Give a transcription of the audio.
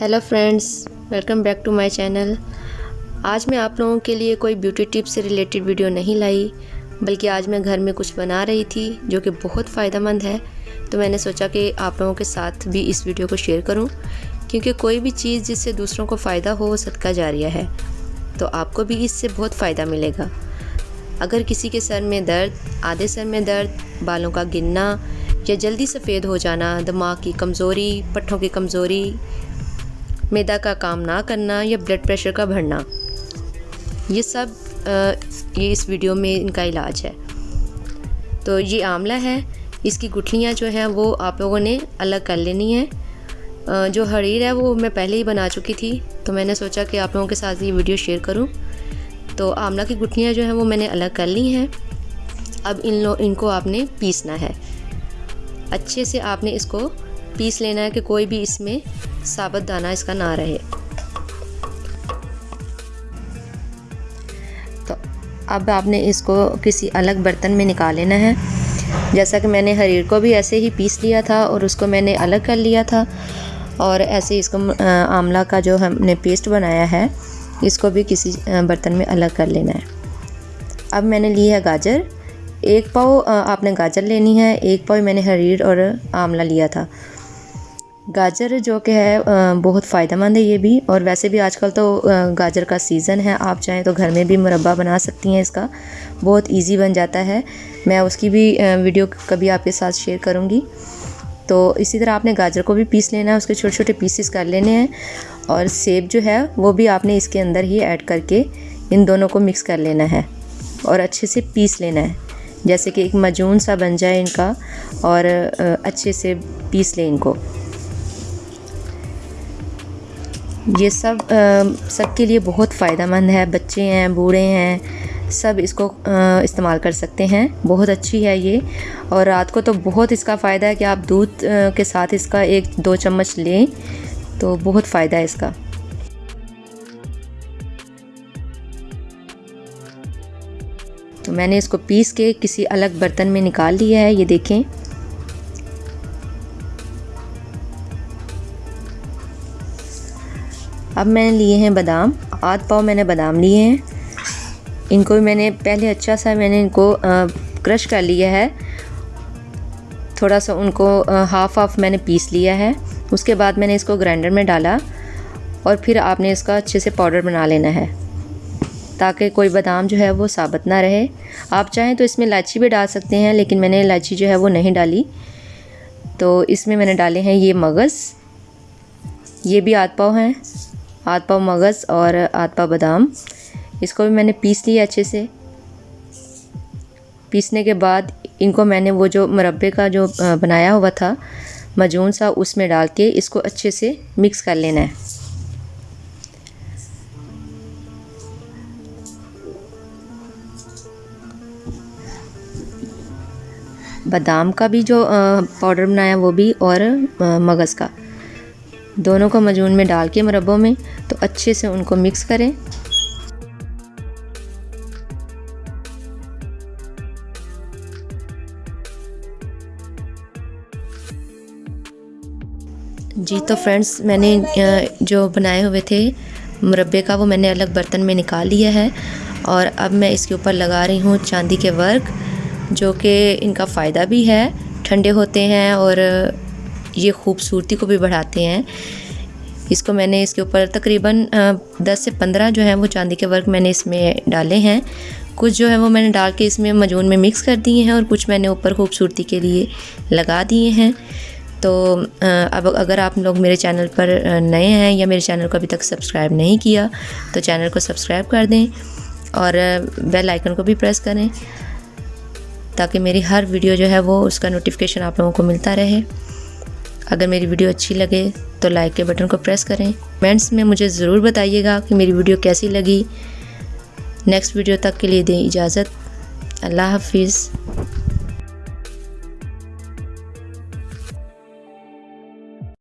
Hello friends welcome back to my channel آج میں آپ لوگوں کے لیے کوئی بیوٹی ٹپ سے ریلیٹڈ ویڈیو نہیں لائی، بلکہ آج میں گھر میں کچھ بنا رہی تھی جو کہ بہت فائدہ مند ہے۔ تو میں نے سوچا کہ آپ لوگوں کے ساتھ بھی اس ویڈیو کو شیئر کروں، کیونکہ کوئی بھی چیز جس سے دوسروں کو فائدہ ہو وہ صدقہ جاریہ ہے۔ تو آپ کو بھی اس سے بہت فائدہ ملے گا۔ اگر کسی کے سر میں درد، آدھے سر میں درد، بالوں کا گننا یا جلدی سفید ہو جانا، دماغ کی کمزوری، پٹھوں کی کمزوری میدا کا کام نہ کرنا یا بلڈ پریشر کا بڑھنا۔ یہ سب یہ اس ویڈیو میں ان کا علاج ہے۔ تو یہ آملہ ہے۔ اس کی گٹھلیاں جو ہیں وہ آپ لوگوں نے الگ کر لینی ہیں۔ جو حریر ہے وہ میں پہلے ہی بنا چکی تھی۔ تو میں نے سوچا کہ آپ لوگوں کے ساتھ یہ ویڈیو شیئر کروں۔ تو آملہ کی گٹھلیاں جو ہیں وہ میں نے الگ کر لی ہیں۔ اب ان لو، ان کو آپ نے پیسنا ہے۔ اچھے سے آپ نے اس کو پیس لینا ہے کہ کوئی بھی اس میں ثابت دانہ اس کا نہ رہے۔ تو اب آپ نے اس کو کسی الگ برتن میں نکال لینا ہے۔ جیسا کہ میں نے حریر کو بھی ایسے ہی پیس لیا تھا اور اس کو میں نے الگ کر لیا تھا۔ اور ایسے اس کو آملہ کا جو ہم نے پیسٹ بنایا ہے، اس کو بھی کسی برتن میں الگ کر لینا ہے۔ اب میں نے لی ہے گاجر۔ ایک پاؤ آپ نے گاجر لینی ہے۔ ایک پاؤ میں نے حریر اور آملہ لیا تھا۔ گاجر جو کہ ہے بہت فائدہ مند ہے یہ بھی۔ اور ویسے بھی آج کل تو گاجر کا سیزن ہے۔ آپ چاہیں تو گھر میں بھی مربع بنا سکتی ہیں اس کا۔ بہت ایزی بن جاتا ہے۔ میں اس کی بھی ویڈیو کبھی آپ کے ساتھ شیئر کروں گی۔ تو اسی طرح آپ نے گاجر کو بھی پیس لینا ہے۔ اس کے چھوٹے چھوٹے پیسز کر لینے ہیں۔ اور سیب جو ہے، وہ بھی آپ نے اس کے اندر ہی ایڈ کر کے ان دونوں کو مکس کر لینا ہے۔ اور اچھے سے پیس لینا ہے۔ جیسے کہ ایک مجون سا بن جائے ان کا۔ اور اچھے سے پیس لیں ان کو۔ یہ سب سب کے لیے بہت فائدہ مند ہے۔ بچے ہیں، بوڑھے ہیں، سب اس کو استعمال کر سکتے ہیں۔ بہت اچھی ہے یہ۔ اور رات کو تو بہت اس کا فائدہ ہے کہ آپ دودھ کے ساتھ اس کا ایک دو چمچ لیں تو بہت فائدہ ہے اس کا۔ تو میں نے اس کو پیس کے کسی الگ برتن میں نکال لیا ہے، یہ دیکھیں۔ اب میں نے لیے ہیں بادام، آدھ پاؤ میں نے بادام لیے ہیں۔ ان کو میں نے پہلے اچھا سا میں نے ان کو کرش کر لیا ہے۔ تھوڑا سا ان کو ہاف ہاف میں نے پیس لیا ہے۔ اس کے بعد میں نے اس کو گرائنڈر میں ڈالا اور پھر آپ نے اس کا اچھے سے پاؤڈر بنا لینا ہے تاکہ کوئی بادام جو ہے وہ ثابت نہ رہے۔ آپ چاہیں تو اس میں الائچی بھی ڈال سکتے ہیں، لیکن میں نے الائچی جو ہے وہ نہیں ڈالی۔ تو اس میں میں نے ڈالے ہیں یہ مغز۔ یہ بھی آدھ پاؤ ہیں۔ آدھ پاؤ مغز اور آدھ پاؤ بادام۔ اس کو بھی میں نے پیس لیا اچھے سے۔ پیسنے کے بعد ان کو میں نے وہ جو مربے کا جو بنایا ہوا تھا، مجون سا، اس میں ڈال کے اس کو اچھے سے مکس کر لینا ہے۔ بادام کا بھی جو پاؤڈر بنایا وہ بھی اور مغز کا۔ دونوں کو مجون میں ڈال کے مربوں میں تو اچھے سے ان کو مکس کریں۔ جی تو فرینڈس میں نے جو بنائے ہوئے تھے مربے کا، وہ میں نے الگ برتن میں نکال لیا ہے اور اب میں اس کے اوپر لگا رہی ہوں چاندی کے ورک، جو کہ ان کا فائدہ بھی ہے، ٹھنڈے ہوتے ہیں اور یہ خوبصورتی کو بھی بڑھاتے ہیں۔ اس کو میں نے اس کے اوپر تقریباً دس سے پندرہ جو ہیں وہ چاندی کے ورک میں نے اس میں ڈالے ہیں۔ کچھ جو ہے وہ میں نے ڈال کے اس میں مجون میں مکس کر دیے ہیں اور کچھ میں نے اوپر خوبصورتی کے لیے لگا دیے ہیں۔ تو اب اگر آپ لوگ میرے چینل پر نئے ہیں یا میرے چینل کو ابھی تک سبسکرائب نہیں کیا، تو چینل کو سبسکرائب کر دیں اور بیل آئیکن کو بھی پریس کریں تاکہ میری ہر ویڈیو جو ہے وہ اس کا نوٹیفیکیشن آپ لوگوں کو ملتا رہے۔ اگر میری ویڈیو اچھی لگے تو لائک کے بٹن کو پریس کریں۔ کمنٹس میں مجھے ضرور بتائیے گا کہ میری ویڈیو کیسی لگی۔ نیکسٹ ویڈیو تک کے لیے دیں اجازت۔ اللہ حافظ۔